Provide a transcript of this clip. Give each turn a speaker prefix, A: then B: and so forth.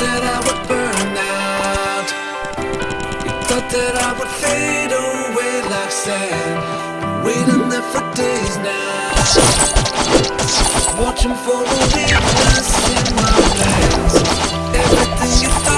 A: that I would burn out. You thought that I would fade away like sand. Waiting there for days now. Watching for the weakness in my hands Everything you thought